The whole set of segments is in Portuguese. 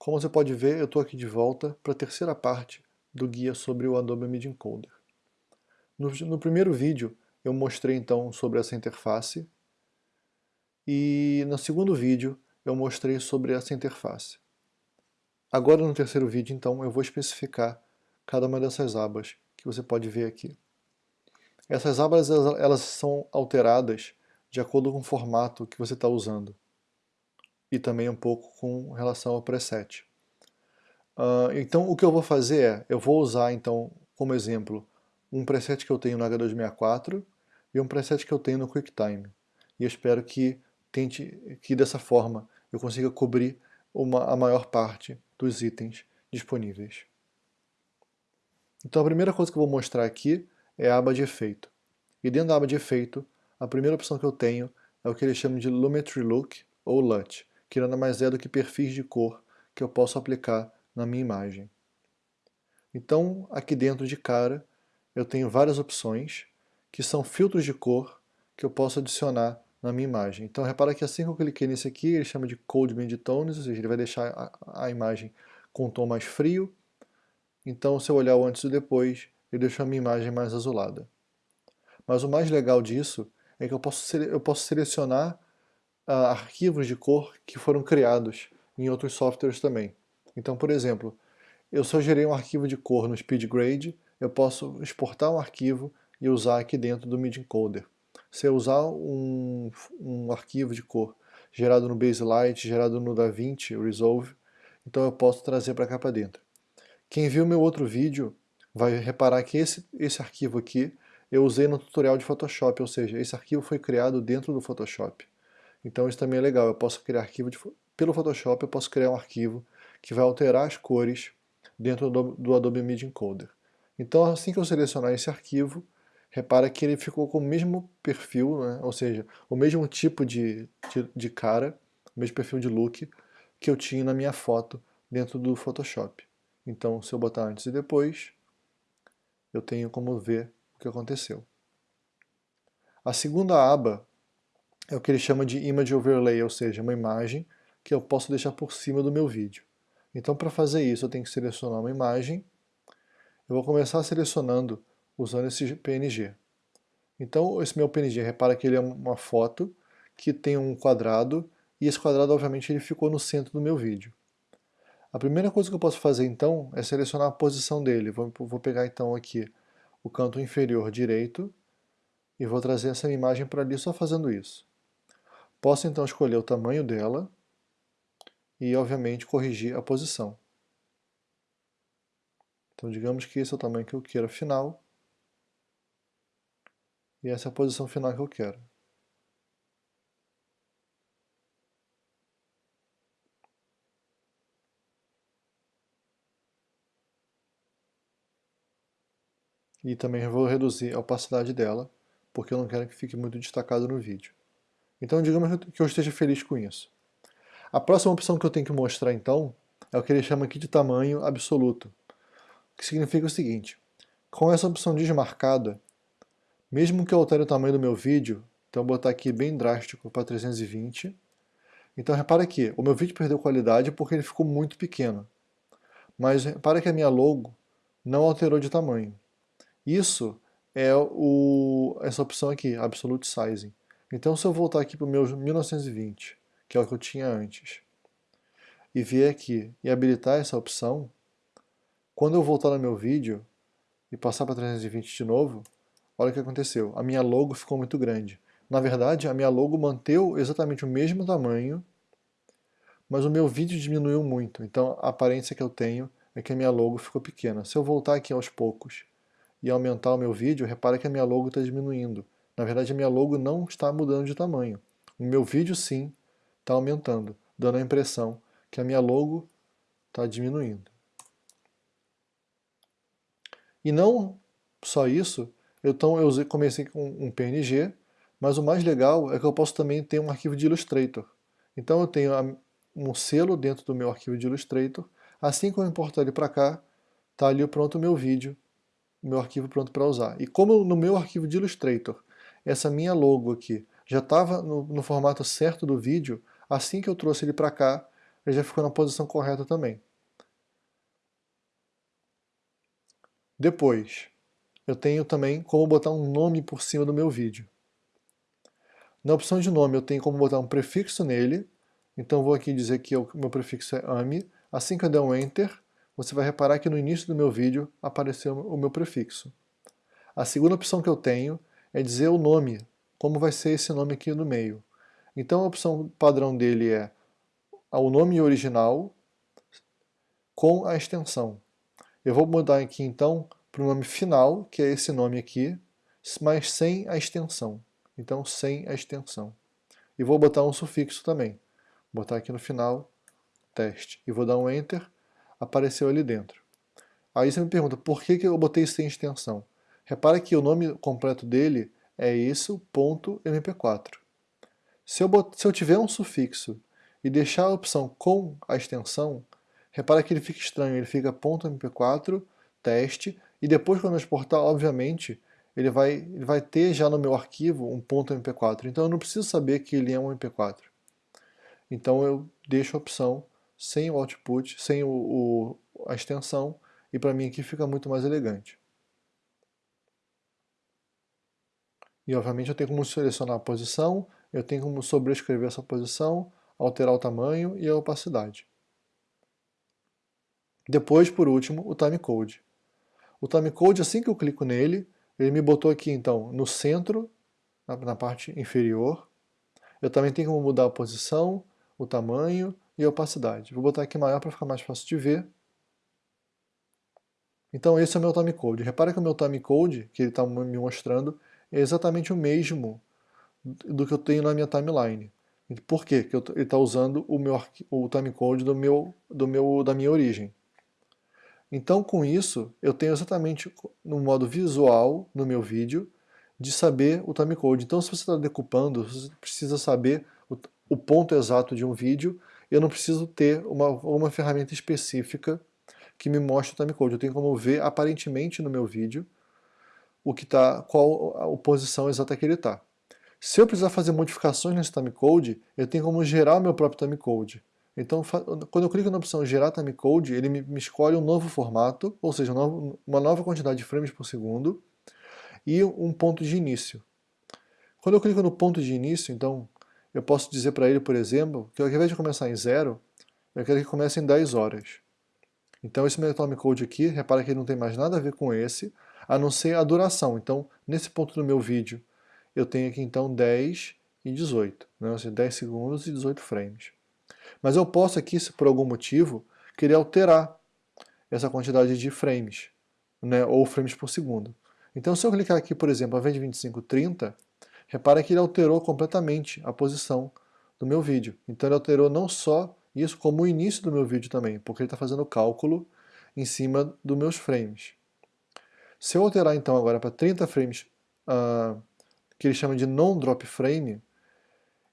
Como você pode ver, eu estou aqui de volta para a terceira parte do guia sobre o Adobe Media Encoder. No, no primeiro vídeo eu mostrei então sobre essa interface e no segundo vídeo eu mostrei sobre essa interface. Agora no terceiro vídeo então eu vou especificar cada uma dessas abas que você pode ver aqui. Essas abas elas são alteradas de acordo com o formato que você está usando e também um pouco com relação ao preset. Uh, então o que eu vou fazer é, eu vou usar então como exemplo um preset que eu tenho no H264 e um preset que eu tenho no QuickTime. E eu espero que tente que dessa forma eu consiga cobrir uma, a maior parte dos itens disponíveis. Então a primeira coisa que eu vou mostrar aqui é a aba de efeito. E dentro da aba de efeito, a primeira opção que eu tenho é o que eles chamam de Lumetri Look ou LUT, que nada mais é do que perfis de cor que eu posso aplicar na minha imagem. Então, aqui dentro de cara, eu tenho várias opções, que são filtros de cor que eu posso adicionar na minha imagem. Então repara que assim que eu cliquei nesse aqui, ele chama de Cold Mid Tones, ou seja, ele vai deixar a, a imagem com um tom mais frio. Então se eu olhar o antes e depois, ele deixou a minha imagem mais azulada. Mas o mais legal disso é que eu posso, eu posso selecionar uh, arquivos de cor que foram criados em outros softwares também. Então, por exemplo, eu só gerei um arquivo de cor no SpeedGrade, eu posso exportar um arquivo e usar aqui dentro do MIDI Encoder. Se eu usar um, um arquivo de cor gerado no Baselight, gerado no DaVinci Resolve, então eu posso trazer para cá para dentro. Quem viu meu outro vídeo vai reparar que esse, esse arquivo aqui eu usei no tutorial de Photoshop, ou seja, esse arquivo foi criado dentro do Photoshop. Então isso também é legal, eu posso criar arquivo de, pelo Photoshop, eu posso criar um arquivo que vai alterar as cores dentro do, do Adobe Media Encoder. Então assim que eu selecionar esse arquivo, repara que ele ficou com o mesmo perfil, né? ou seja, o mesmo tipo de, de, de cara, o mesmo perfil de look que eu tinha na minha foto dentro do Photoshop. Então se eu botar antes e depois, eu tenho como ver o que aconteceu. A segunda aba é o que ele chama de Image Overlay, ou seja, uma imagem que eu posso deixar por cima do meu vídeo. Então para fazer isso eu tenho que selecionar uma imagem, eu vou começar selecionando usando esse PNG. Então esse meu PNG, repara que ele é uma foto que tem um quadrado, e esse quadrado obviamente ele ficou no centro do meu vídeo. A primeira coisa que eu posso fazer então é selecionar a posição dele. Vou, vou pegar então aqui o canto inferior direito e vou trazer essa imagem para ali só fazendo isso. Posso então escolher o tamanho dela e obviamente corrigir a posição. Então digamos que esse é o tamanho que eu quero final e essa é a posição final que eu quero. E também vou reduzir a opacidade dela, porque eu não quero que fique muito destacado no vídeo. Então digamos que eu esteja feliz com isso. A próxima opção que eu tenho que mostrar então é o que ele chama aqui de tamanho absoluto, que significa o seguinte, com essa opção desmarcada, mesmo que eu altere o tamanho do meu vídeo, então vou botar aqui bem drástico para 320, então repara aqui, o meu vídeo perdeu qualidade porque ele ficou muito pequeno. Mas repara que a minha logo não alterou de tamanho. Isso é o, essa opção aqui, Absolute Sizing. Então se eu voltar aqui para o meu 1920, que é o que eu tinha antes, e vier aqui e habilitar essa opção, quando eu voltar no meu vídeo e passar para 320 de novo, olha o que aconteceu. A minha logo ficou muito grande. Na verdade, a minha logo manteve exatamente o mesmo tamanho, mas o meu vídeo diminuiu muito. Então a aparência que eu tenho é que a minha logo ficou pequena. Se eu voltar aqui aos poucos e aumentar o meu vídeo, repara que a minha logo está diminuindo. Na verdade, a minha logo não está mudando de tamanho. O meu vídeo, sim, está aumentando, dando a impressão que a minha logo está diminuindo. E não só isso, então eu comecei com um PNG, mas o mais legal é que eu posso também ter um arquivo de Illustrator. Então eu tenho um selo dentro do meu arquivo de Illustrator, assim que eu importar ele para cá, está ali pronto o meu vídeo, o meu arquivo pronto para usar. E como no meu arquivo de Illustrator, essa minha logo aqui já estava no, no, formato certo do vídeo, assim que eu trouxe ele para cá, ele já ficou na posição correta também. Depois, eu tenho também como botar um nome por cima do meu vídeo. Na opção de nome eu tenho como botar um prefixo nele, então vou aqui dizer que o meu prefixo é AMI. Assim que eu der um Enter, você vai reparar que no início do meu vídeo apareceu o meu prefixo. A segunda opção que eu tenho é dizer o nome, como vai ser esse nome aqui no meio. Então a opção padrão dele é o nome original com a extensão. Eu vou mudar aqui então para o nome final, que é esse nome aqui, mas sem a extensão. Então sem a extensão. E vou botar um sufixo também. Vou botar aqui no final, teste. E vou dar um Enter, apareceu ali dentro. Aí você me pergunta, por que, que eu botei sem extensão? Repara que o nome completo dele é isso, ponto .mp4. Se eu. Se eu tiver um sufixo e deixar a opção com a extensão, repara que ele fica estranho, ele fica .mp4, teste, e depois quando eu exportar, obviamente, ele vai, ele vai ter já no meu arquivo um ponto .mp4, então eu não preciso saber que ele é um MP4. Então eu deixo a opção sem o output, sem o, o a extensão, e para mim aqui fica muito mais elegante. E obviamente eu tenho como selecionar a posição, eu tenho como sobrescrever essa posição, alterar o tamanho e a opacidade. Depois, por último, o timecode. O timecode, assim que eu clico nele, ele me botou aqui então no centro, na, na parte inferior. Eu também tenho como mudar a posição, o tamanho e a opacidade. Vou botar aqui maior para ficar mais fácil de ver. Então esse é o meu timecode. Repara que o meu timecode, que ele está me mostrando, é exatamente o mesmo do que eu tenho na minha timeline. Por quê? Porque ele está usando o, meu, o timecode do meu, do meu, da minha origem. Então, com isso, eu tenho exatamente no modo visual, no meu vídeo, de saber o timecode. Então, se você está decupando, você precisa saber o, o, ponto exato de um vídeo, eu não preciso ter uma, uma ferramenta específica que me mostre o timecode. Eu tenho como ver, aparentemente, no meu vídeo, o que tá, qual a posição exata que ele está. Se eu precisar fazer modificações nesse timecode, eu tenho como gerar o meu próprio timecode. Então, quando eu clico na opção Gerar Timecode, ele me, escolhe um novo formato, ou seja, uma nova quantidade de frames por segundo, e um ponto de início. Quando eu clico no ponto de início, então, eu posso dizer para ele, por exemplo, que ao invés de começar em zero, eu quero que comece em 10 horas. Então esse meu timecode aqui, repara que ele não tem mais nada a ver com esse, a não ser a duração. Então, nesse ponto do meu vídeo, eu tenho aqui então 10 e 18, né? ou seja, 10 segundos e 18 frames. Mas eu posso aqui, se por algum motivo, querer alterar essa quantidade de frames, né, ou frames por segundo. Então se eu clicar aqui, por exemplo, ao invés de 25, 30, repara que ele alterou completamente a posição do meu vídeo. Então ele alterou não só isso, como o início do meu vídeo também, porque ele está fazendo o cálculo em cima dos meus frames. Se eu alterar então agora para 30 frames, uh, que ele chama de non-drop frame,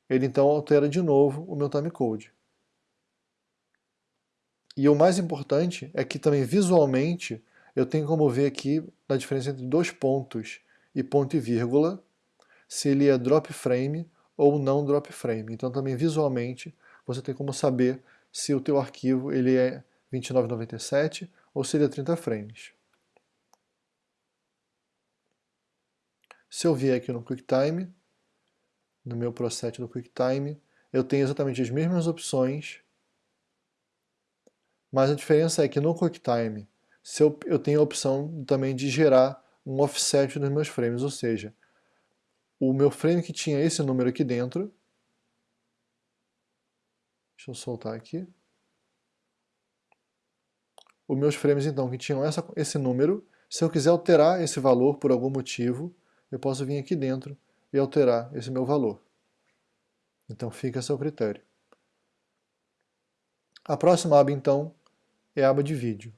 ele então altera de novo o meu timecode. E o mais importante é que também visualmente eu tenho como ver aqui a diferença entre dois pontos e ponto e vírgula, se ele é drop frame ou não drop frame. Então também visualmente você tem como saber se o teu arquivo ele é 2997 ou se ele é 30 frames. Se eu vier aqui no QuickTime, no meu processo do QuickTime, eu tenho exatamente as mesmas opções mas a diferença é que no QuickTime se eu, eu tenho a opção também de gerar um offset nos meus frames, ou seja, o meu frame que tinha esse número aqui dentro, deixa eu soltar aqui, os meus frames então que tinham essa, esse número, se eu quiser alterar esse valor por algum motivo, eu posso vir aqui dentro e alterar esse meu valor. Então fica a seu critério. A próxima aba então é a aba de vídeo.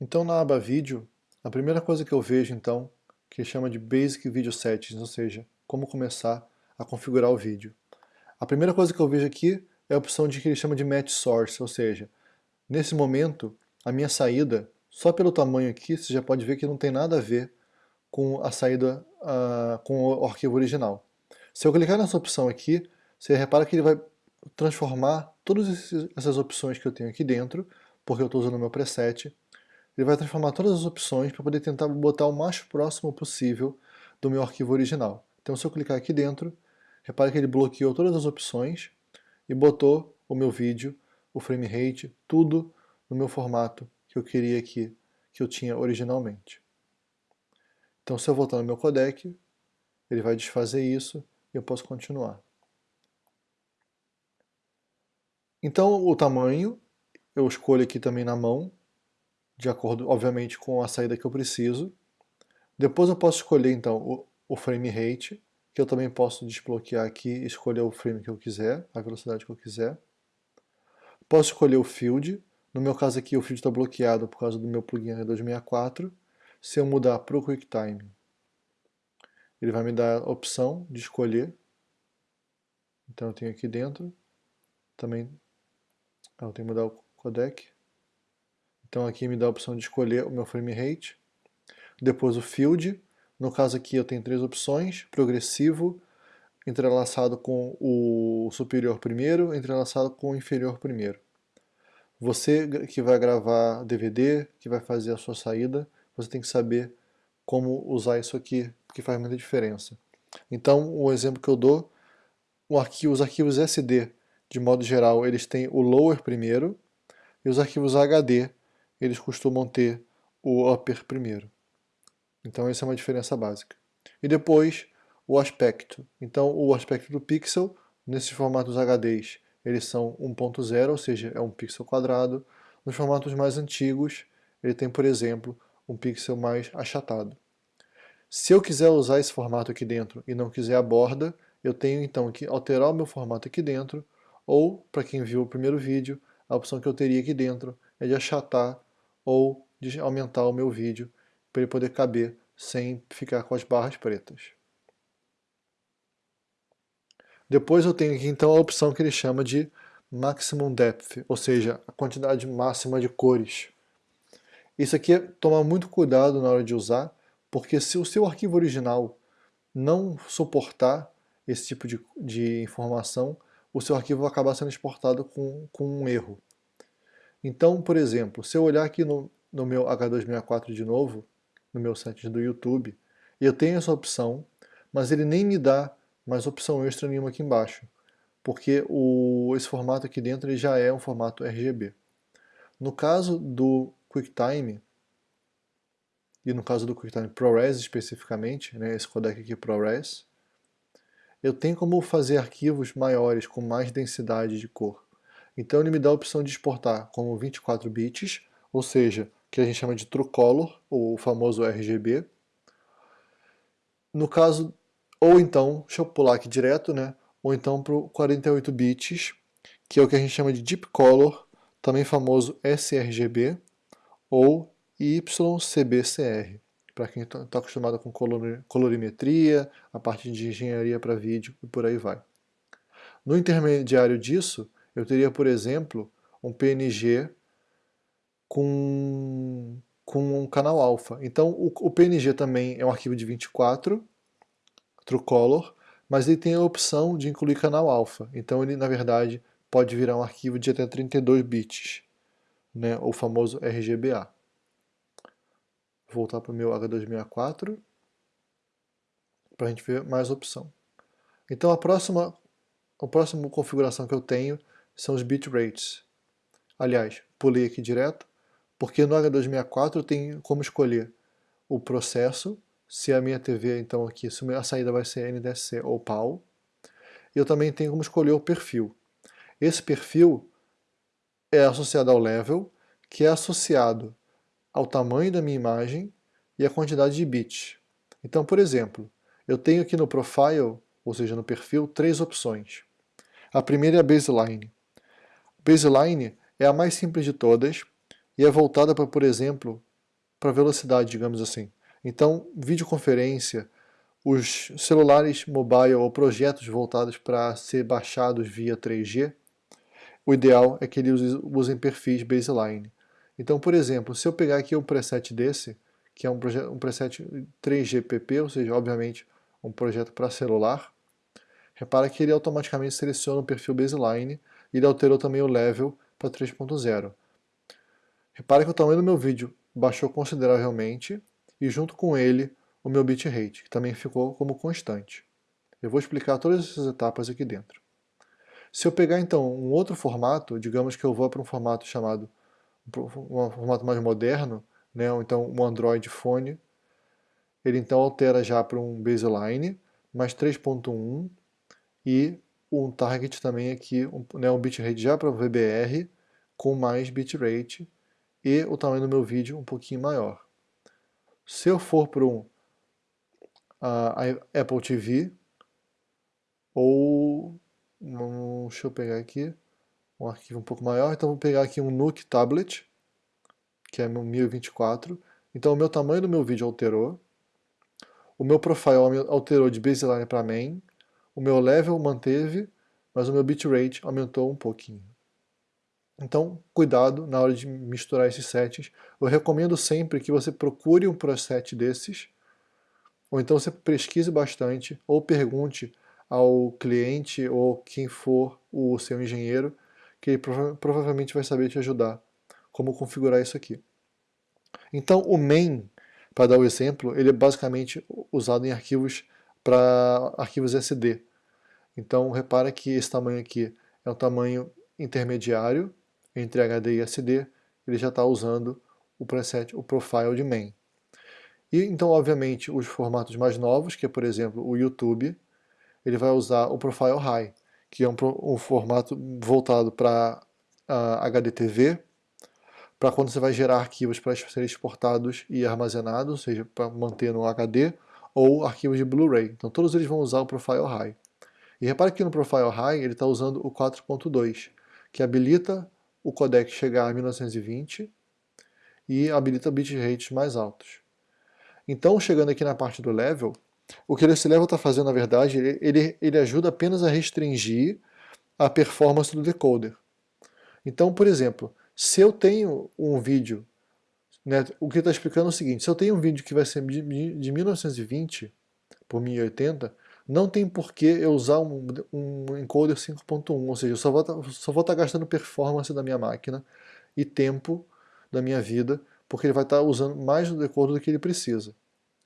Então na aba vídeo, a primeira coisa que eu vejo então, que chama de Basic Video Settings, ou seja, como começar a configurar o vídeo. A primeira coisa que eu vejo aqui é a opção de que ele chama de Match Source, ou seja, nesse momento a minha saída, só pelo tamanho aqui, você já pode ver que não tem nada a ver com a saída, uh, com o arquivo original. Se eu clicar nessa opção aqui, você repara que ele vai transformar todas essas opções que eu tenho aqui dentro, porque eu estou usando o meu preset, ele vai transformar todas as opções para poder tentar botar o mais próximo possível do meu arquivo original. Então se eu clicar aqui dentro, repare que ele bloqueou todas as opções e botou o meu vídeo, o frame rate, tudo no meu formato que eu queria aqui, que eu tinha originalmente. Então se eu voltar no meu codec, ele vai desfazer isso e eu posso continuar. Então o tamanho, eu escolho aqui também na mão, de acordo, obviamente, com a saída que eu preciso. Depois eu posso escolher, então, o, o frame rate, que eu também posso desbloquear aqui e escolher o frame que eu quiser, a velocidade que eu quiser. Posso escolher o field, no meu caso aqui o field está bloqueado por causa do meu plugin R264. Se eu mudar para o QuickTime, ele vai me dar a opção de escolher. Então eu tenho aqui dentro, também ah, eu tenho que mudar o codec. Então aqui me dá a opção de escolher o meu frame rate. Depois o field. No caso aqui eu tenho três opções, progressivo, entrelaçado com o superior primeiro, entrelaçado com o inferior primeiro. Você que vai gravar DVD, que vai fazer a sua saída, você tem que saber como usar isso aqui, porque faz muita diferença. Então, o exemplo que eu dou, arquivo, os arquivos SD, de modo geral, eles têm o lower primeiro, e os arquivos HD, eles costumam ter o upper primeiro. Então essa é uma diferença básica. E depois o aspecto. Então o aspecto do pixel, nesses formatos HDs, eles são 1.0, ou seja, é um pixel quadrado. Nos formatos mais antigos, ele tem, por exemplo, um pixel mais achatado. Se eu quiser usar esse formato aqui dentro e não quiser a borda, eu tenho então que alterar o meu formato aqui dentro, ou, para quem viu o primeiro vídeo, a opção que eu teria aqui dentro é de achatar ou de aumentar o meu vídeo para ele poder caber sem ficar com as barras pretas. Depois eu tenho aqui então a opção que ele chama de Maximum Depth, ou seja, a quantidade máxima de cores. Isso aqui é tomar muito cuidado na hora de usar, porque se o seu arquivo original não suportar esse tipo de, de informação, o seu arquivo vai acabar sendo exportado com, com um erro. Então, por exemplo, se eu olhar aqui no, no meu H264 de novo, no meu site do YouTube, eu tenho essa opção, mas ele nem me dá mais opção extra nenhuma aqui embaixo, porque o, esse formato aqui dentro ele já é um formato RGB. No caso do QuickTime, e no caso do QuickTime ProRes especificamente, né, esse codec aqui ProRes, eu tenho como fazer arquivos maiores com mais densidade de cor. Então ele me dá a opção de exportar como 24 bits, ou seja, que a gente chama de True Color, ou o famoso RGB. No caso, ou então, deixa eu pular aqui direto, né? Ou então para o 48 bits, que é o que a gente chama de Deep Color, também famoso sRGB, ou YCBCR para quem está tá acostumado com colorimetria, a parte de engenharia para vídeo e por aí vai. No intermediário disso, eu teria, por exemplo, um PNG com, com um canal alfa. Então o, o PNG também é um arquivo de 24, True Color, mas ele tem a opção de incluir canal alfa. Então ele, na verdade, pode virar um arquivo de até 32 bits, né, o famoso RGBA voltar para o meu H264 para a gente ver mais opção. Então a próxima, a próxima configuração que eu tenho são os bitrates. Aliás, pulei aqui direto, porque no H264 eu tenho como escolher o processo, se a minha TV, então aqui, se a saída vai ser NDSC ou PAL, eu também tenho como escolher o perfil. Esse perfil é associado ao level, que é associado ao tamanho da minha imagem e à quantidade de bits. Então, por exemplo, eu tenho aqui no Profile, ou seja, no perfil, três opções. A primeira é a Baseline. Baseline é a mais simples de todas e é voltada para, por exemplo, para velocidade, digamos assim. Então, videoconferência, os celulares mobile ou projetos voltados para ser baixados via 3G, o ideal é que eles usem perfis baseline. Então, por exemplo, se eu pegar aqui um preset desse, que é um, um preset 3GPP, ou seja, obviamente um projeto para celular. Repara que ele automaticamente seleciona o perfil baseline e ele alterou também o level para 3.0. Repara que o tamanho do meu vídeo baixou consideravelmente e junto com ele o meu bitrate, que também ficou como constante. Eu vou explicar todas essas etapas aqui dentro. Se eu pegar então um outro formato, digamos que eu vou para um formato chamado, um formato mais moderno, né, ou então um Android Phone, ele então altera já para um baseline, mais 3.1 e um target também aqui, um, né, um bitrate já para VBR, com mais bitrate, e o tamanho do meu vídeo um pouquinho maior. Se eu for para um uh, Apple TV, ou, um, deixa eu pegar aqui, um arquivo um pouco maior, então vou pegar aqui um Nuke Tablet, que é 1024, então o meu tamanho do meu vídeo alterou, o meu profile alterou de baseline para main, o meu level manteve, mas o meu bitrate aumentou um pouquinho. Então, cuidado na hora de misturar esses sets. Eu recomendo sempre que você procure um preset desses, ou então você pesquise bastante, ou pergunte ao cliente ou quem for o seu engenheiro, que ele prova provavelmente vai saber te ajudar como configurar isso aqui. Então, o main, para dar o exemplo, ele é basicamente usado em arquivos para arquivos SD. Então, repara que esse tamanho aqui é um tamanho intermediário, entre HD e SD, ele já está usando o preset, o profile de main. E então, obviamente, os formatos mais novos, que é, por exemplo, o YouTube, ele vai usar o profile high, que é um, um formato voltado para HDTV, para quando você vai gerar arquivos para serem exportados e armazenados, ou seja, para manter no HD, ou arquivos de Blu-ray. Então todos eles vão usar o Profile High. E repare que no Profile High ele está usando o 4.2, que habilita o codec chegar a 1920 e habilita bitrates mais altos. Então, chegando aqui na parte do level, o que esse level está fazendo, na verdade, ele, ele ajuda apenas a restringir a performance do decoder. Então, por exemplo, se eu tenho um vídeo, né, o que está explicando é o seguinte, se eu tenho um vídeo que vai ser de, de 1920 por 1080, não tem por que eu usar um, um encoder 5.1, ou seja, eu só vou estar tá, tá gastando performance da minha máquina e tempo da minha vida, porque ele vai estar tá usando mais do decoder do que ele precisa.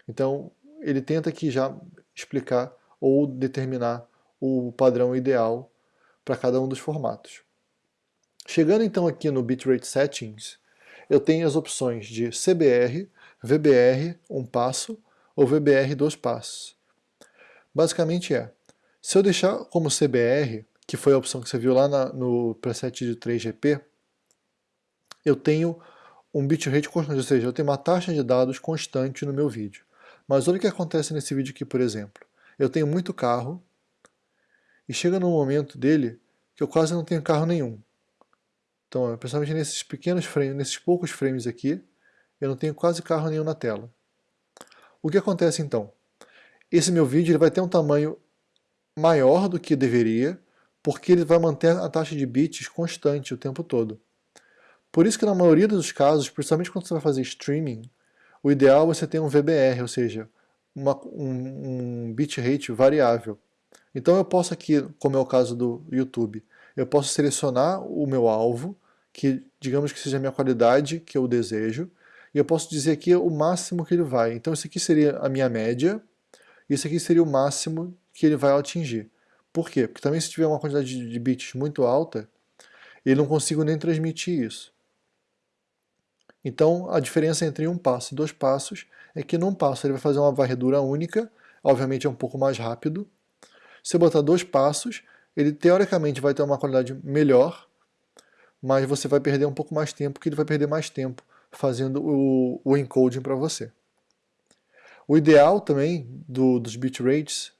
Então, ele tenta aqui já explicar ou determinar o padrão ideal para cada um dos formatos. Chegando então aqui no Bitrate Settings, eu tenho as opções de CBR, VBR, um passo, ou VBR, dois passos. Basicamente é, se eu deixar como CBR, que foi a opção que você viu lá na, no preset de 3GP, eu tenho um bitrate constante, ou seja, eu tenho uma taxa de dados constante no meu vídeo. Mas olha o que acontece nesse vídeo aqui, por exemplo. Eu tenho muito carro, e chega num momento dele que eu quase não tenho carro nenhum. Então, principalmente nesses pequenos frames, nesses poucos frames aqui, eu não tenho quase carro nenhum na tela. O que acontece então? Esse meu vídeo ele vai ter um tamanho maior do que deveria, porque ele vai manter a taxa de bits constante o tempo todo. Por isso que na maioria dos casos, principalmente quando você vai fazer streaming, o ideal é você ter um VBR, ou seja, uma, um, um bitrate variável. Então eu posso aqui, como é o caso do YouTube, eu posso selecionar o meu alvo, que digamos que seja a minha qualidade que eu desejo, e eu posso dizer aqui o máximo que ele vai. Então isso aqui seria a minha média, isso aqui seria o máximo que ele vai atingir. Por quê? Porque também se tiver uma quantidade de bits muito alta, eu não consigo nem transmitir isso. Então, a diferença entre um passo e dois passos é que num passo ele vai fazer uma varredura única, obviamente é um pouco mais rápido. Se eu botar dois passos, ele teoricamente vai ter uma qualidade melhor, mas você vai perder um pouco mais tempo, porque ele vai perder mais tempo fazendo o, o encoding para você. O ideal também do, dos bitrates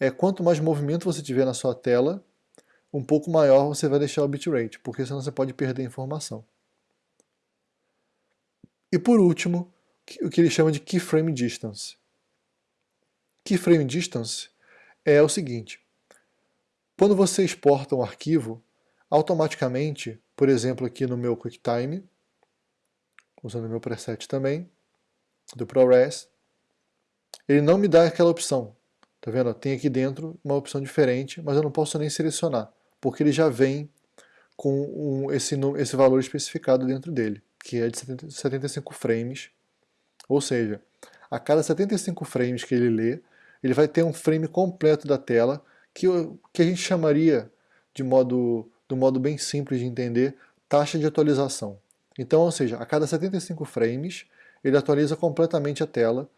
é quanto mais movimento você tiver na sua tela, um pouco maior você vai deixar o bitrate, porque senão você pode perder informação. E por último, o que ele chama de keyframe distance. Keyframe distance é o seguinte, quando você exporta um arquivo, automaticamente, por exemplo aqui no meu QuickTime, usando o meu preset também, do ProRes, ele não me dá aquela opção. Tá vendo? Tem aqui dentro uma opção diferente, mas eu não posso nem selecionar, porque ele já vem com um, esse, esse valor especificado dentro dele, que é de 70, 75 frames, ou seja, a cada 75 frames que ele lê, ele vai ter um frame completo da tela, que, que a gente chamaria, de modo, do modo bem simples de entender, taxa de atualização. Então, ou seja, a cada 75 frames, ele atualiza completamente a tela,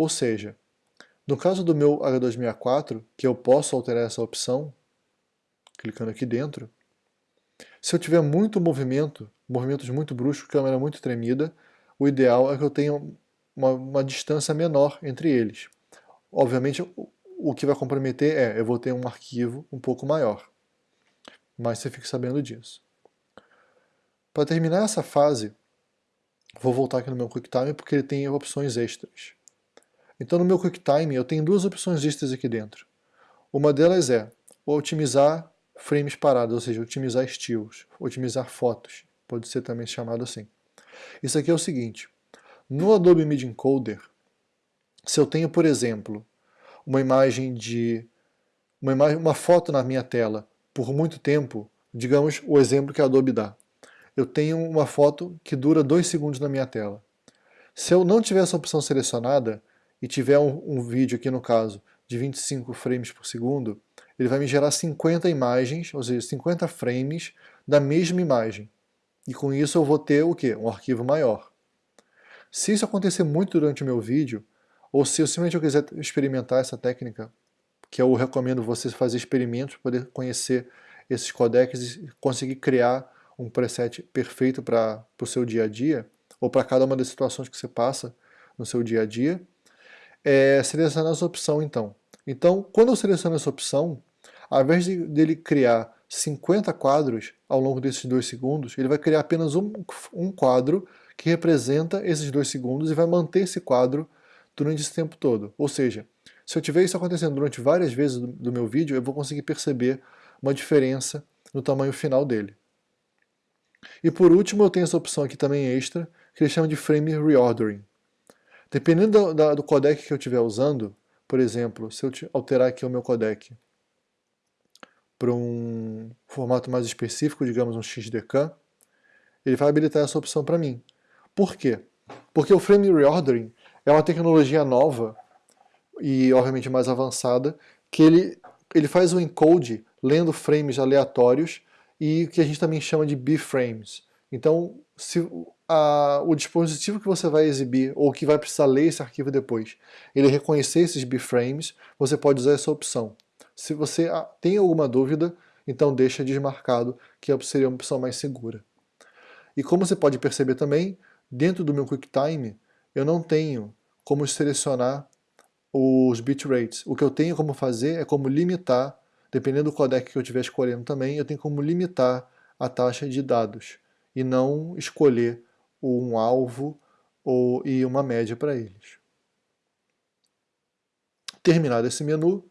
ou seja, no caso do meu H264, que eu posso alterar essa opção, clicando aqui dentro, se eu tiver muito movimento, movimentos muito bruscos, câmera muito tremida, o ideal é que eu tenha uma, uma distância menor entre eles. Obviamente, o, que vai comprometer é, eu vou ter um arquivo um pouco maior. Mas você fique sabendo disso. Para terminar essa fase, vou voltar aqui no meu QuickTime porque ele tem opções extras. Então no meu QuickTime eu tenho duas opções extras aqui dentro. Uma delas é otimizar frames parados, ou seja, otimizar estilos, otimizar fotos, pode ser também chamado assim. Isso aqui é o seguinte, no Adobe Media Encoder, se eu tenho, por exemplo, uma imagem de uma, imagem, uma foto na minha tela por muito tempo, digamos o exemplo que a Adobe dá. Eu tenho uma foto que dura dois segundos na minha tela. Se eu não tiver essa opção selecionada, e tiver um, um vídeo aqui no caso de 25 frames por segundo, ele vai me gerar 50 imagens, ou seja, 50 frames da mesma imagem. E com isso eu vou ter o quê? Um arquivo maior. Se isso acontecer muito durante o meu vídeo, ou se eu simplesmente eu quiser experimentar essa técnica, que eu recomendo você fazer experimentos para poder conhecer esses codecs e conseguir criar um preset perfeito para o seu dia a dia, ou para cada uma das situações que você passa no seu dia a dia, é, selecionar essa opção então. Então, quando eu seleciono essa opção, ao invés de, dele criar 50 quadros ao longo desses dois segundos, ele vai criar apenas um, um quadro que representa esses dois segundos e vai manter esse quadro durante esse tempo todo. Ou seja, se eu tiver isso acontecendo durante várias vezes do, do meu vídeo, eu vou conseguir perceber uma diferença no tamanho final dele. E por último, eu tenho essa opção aqui também extra, que ele chama de Frame Reordering. Dependendo do, da, do codec que eu estiver usando, por exemplo, se eu alterar aqui o meu codec para um formato mais específico, digamos um XDK, ele vai habilitar essa opção para mim. Por quê? Porque o Frame Reordering é uma tecnologia nova e obviamente mais avançada, que ele, ele faz o encode lendo frames aleatórios e que a gente também chama de B-frames. Então, se a, o dispositivo que você vai exibir ou que vai precisar ler esse arquivo depois, ele reconhecer esses bframes, você pode usar essa opção. Se você ah, tem alguma dúvida, então deixa desmarcado, que seria uma opção mais segura. E como você pode perceber também, dentro do meu QuickTime, eu não tenho como selecionar os bitrates. O que eu tenho como fazer é como limitar, dependendo do codec que eu estiver escolhendo também, eu tenho como limitar a taxa de dados e não escolher um alvo ou, e uma média para eles. Terminado esse menu,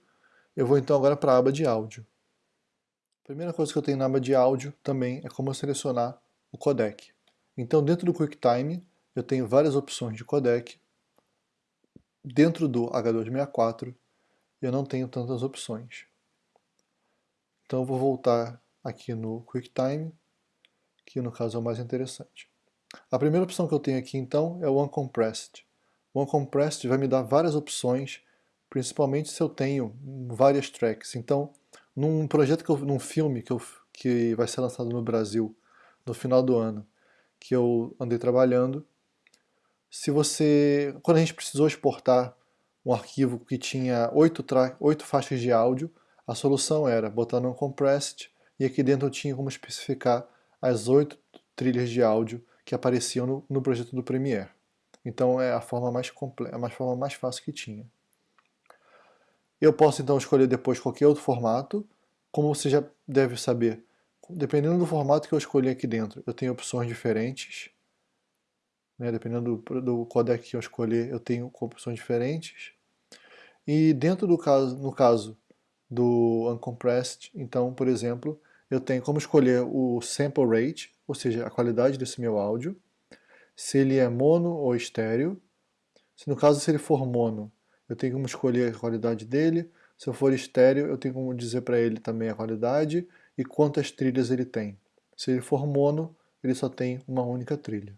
eu vou então agora para a aba de áudio. A primeira coisa que eu tenho na aba de áudio também é como selecionar o codec. Então dentro do QuickTime eu tenho várias opções de codec. Dentro do H264 eu não tenho tantas opções. Então eu vou voltar aqui no QuickTime, que no caso é o mais interessante. A primeira opção que eu tenho aqui então é o Uncompressed. O Uncompressed vai me dar várias opções, principalmente se eu tenho várias tracks. Então, num projeto, que eu, num filme que, eu, que vai ser lançado no Brasil no final do ano, que eu andei trabalhando, se você, quando a gente precisou exportar um arquivo que tinha oito, oito faixas de áudio, a solução era botar no Uncompressed e aqui dentro eu tinha como especificar as oito trilhas de áudio que apareciam no, no projeto do Premiere. Então é a forma mais completa, a forma mais fácil que tinha. Eu posso então escolher depois qualquer outro formato, como você já deve saber, dependendo do formato que eu escolher aqui dentro, eu tenho opções diferentes, né, dependendo do, do codec que eu escolher, eu tenho opções diferentes, e dentro do caso, no caso do Uncompressed, então, por exemplo, eu tenho como escolher o sample rate, ou seja, a qualidade desse meu áudio, se ele é mono ou estéreo, Se no caso se ele for mono, eu tenho como escolher a qualidade dele, se eu for estéreo, eu tenho como dizer para ele também a qualidade e quantas trilhas ele tem. Se ele for mono, ele só tem uma única trilha.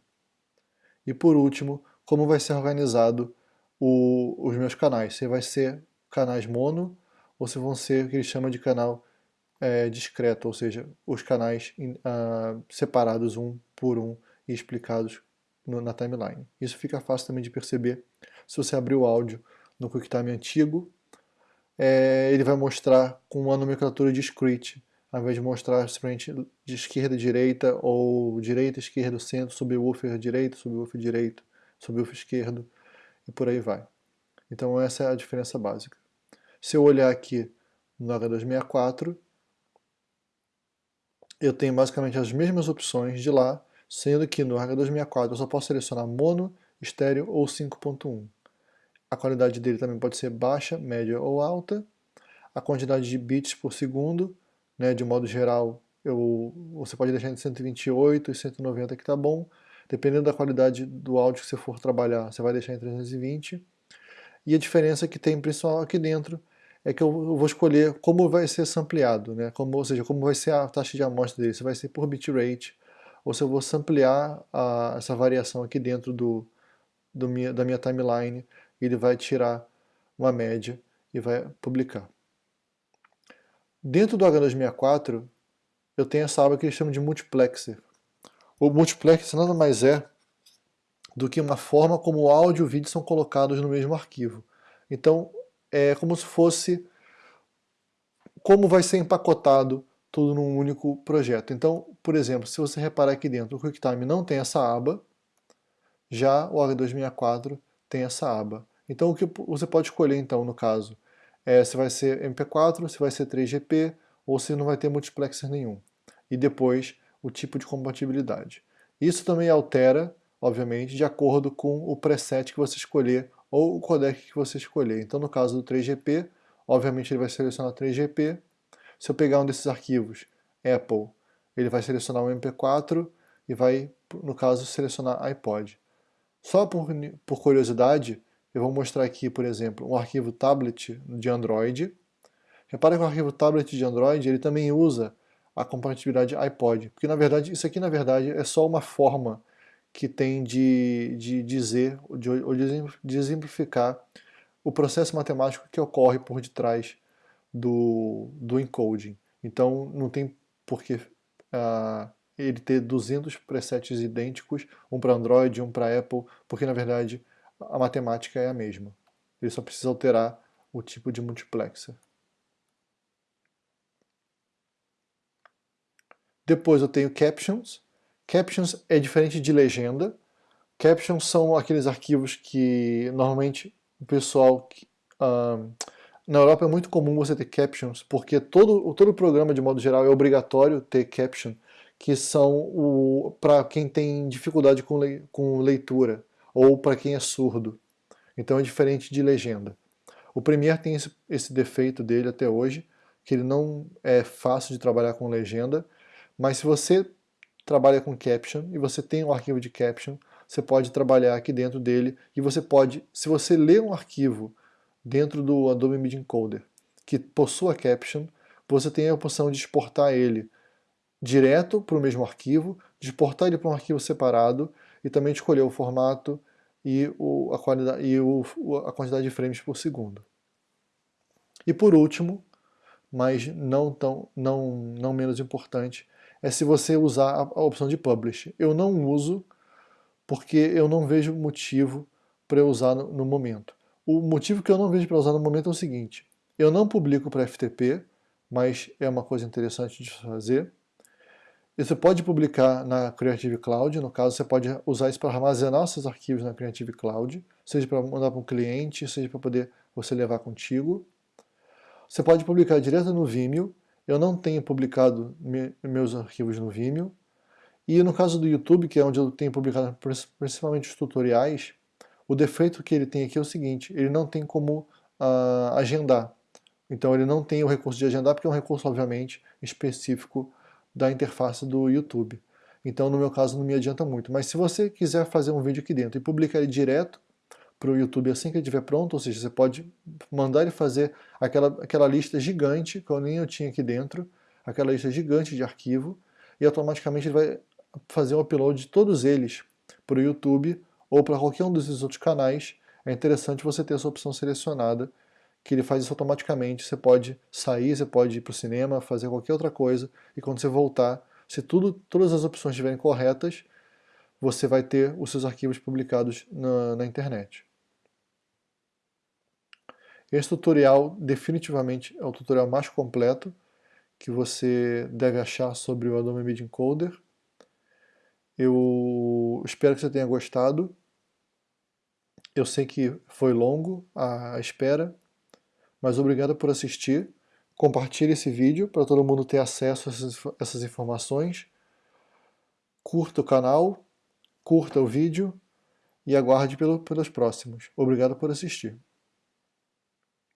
E por último, como vai ser organizado o, os meus canais. Se vai ser canais mono ou se vão ser o que ele chama de canal é, discreto, ou seja, os canais uh, separados um por um e explicados no, na timeline. Isso fica fácil também de perceber se você abrir o áudio no QuickTime antigo, é, ele vai mostrar com a nomenclatura discrete, ao invés de mostrar simplesmente de esquerda direita, ou direita, esquerda, centro, subwoofer direito, subwoofer direito, subwoofer esquerdo, e por aí vai. Então essa é a diferença básica. Se eu olhar aqui no H264, eu tenho basicamente as mesmas opções de lá, sendo que no H264 eu só posso selecionar mono, estéreo ou 5.1. A qualidade dele também pode ser baixa, média ou alta. A quantidade de bits por segundo, né, de modo geral, eu, você pode deixar entre 128 e 190 que está bom. Dependendo da qualidade do áudio que você for trabalhar, você vai deixar em 320. E a diferença que tem principal aqui dentro é que eu vou escolher como vai ser sampleado, né? como, ou seja, como vai ser a taxa de amostra dele, se vai ser por bitrate, ou se eu vou samplear a, essa variação aqui dentro do, do minha, da minha timeline, ele vai tirar uma média e vai publicar. Dentro do H264, eu tenho essa aba que eles chamam de multiplexer. O multiplexer nada mais é do que uma forma como o áudio e o vídeo são colocados no mesmo arquivo. Então, é como se fosse como vai ser empacotado tudo num único projeto. Então, por exemplo, se você reparar aqui dentro, o QuickTime não tem essa aba, já o H264 tem essa aba. Então o que você pode escolher então no caso é se vai ser MP4, se vai ser 3GP ou se não vai ter multiplexer nenhum. E depois o tipo de compatibilidade. Isso também altera, obviamente, de acordo com o preset que você escolher ou o codec que você escolher. Então no caso do 3GP, obviamente ele vai selecionar 3GP. Se eu pegar um desses arquivos, Apple, ele vai selecionar um MP4 e vai, no caso, selecionar iPod. Só por, por curiosidade, eu vou mostrar aqui, por exemplo, um arquivo tablet de Android. Repara que o arquivo tablet de Android ele também usa a compatibilidade iPod, porque na verdade isso aqui na verdade é só uma forma que tem de, de dizer de, ou de exemplificar o processo matemático que ocorre por detrás do, do encoding. Então não tem por que uh, ele ter 200 presets idênticos, um para Android, um para Apple, porque na verdade a matemática é a mesma. Ele só precisa alterar o tipo de multiplexer. Depois eu tenho captions. Captions é diferente de legenda. Captions são aqueles arquivos que normalmente o pessoal... Uh, na Europa é muito comum você ter captions, porque todo, todo programa, de modo geral, é obrigatório ter caption, que são para quem tem dificuldade com, le, com leitura ou para quem é surdo. Então é diferente de legenda. O Premiere tem esse, esse defeito dele até hoje, que ele não é fácil de trabalhar com legenda, mas se você trabalha com caption e você tem um arquivo de caption, você pode trabalhar aqui dentro dele e você pode, se você lê um arquivo dentro do Adobe Media Encoder que possua caption, você tem a opção de exportar ele direto para o mesmo arquivo, de exportar ele para um arquivo separado e também escolher o formato e, o, a, qualidade, e o, a quantidade de frames por segundo. E por último, mas não, tão, não, não menos importante, é se você usar a, opção de Publish. Eu não uso porque eu não vejo motivo para usar no, no momento. O motivo que eu não vejo para usar no momento é o seguinte, eu não publico para FTP, mas é uma coisa interessante de fazer, você pode publicar na Creative Cloud, no caso você pode usar isso para armazenar seus arquivos na Creative Cloud, seja para mandar para um cliente, seja para poder você levar contigo. Você pode publicar direto no Vimeo, eu não tenho publicado me, meus arquivos no Vimeo, e no caso do YouTube, que é onde eu tenho publicado principalmente os tutoriais, o defeito que ele tem aqui é o seguinte, ele não tem como uh, agendar. Então ele não tem o recurso de agendar, porque é um recurso, obviamente, específico da interface do YouTube. Então, no meu caso, não me adianta muito. Mas se você quiser fazer um vídeo aqui dentro e publicar ele direto para o YouTube assim que ele estiver pronto, ou seja, você pode mandar ele fazer aquela, aquela lista gigante, que eu nem eu tinha aqui dentro, aquela lista gigante de arquivo, e automaticamente ele vai fazer um upload de todos eles para o YouTube ou para qualquer um desses outros canais. É interessante você ter essa opção selecionada, que ele faz isso automaticamente. Você pode sair, você pode ir para o cinema, fazer qualquer outra coisa, e quando você voltar, se tudo, todas as opções estiverem corretas, você vai ter os seus arquivos publicados na, na internet. Esse tutorial definitivamente é o tutorial mais completo que você deve achar sobre o Adobe Media Encoder. Eu espero que você tenha gostado. Eu sei que foi longo a espera, mas obrigado por assistir. Compartilhe esse vídeo para todo mundo ter acesso a essas informações. Curta o canal, curta o vídeo e aguarde pelos próximos. Obrigado por assistir.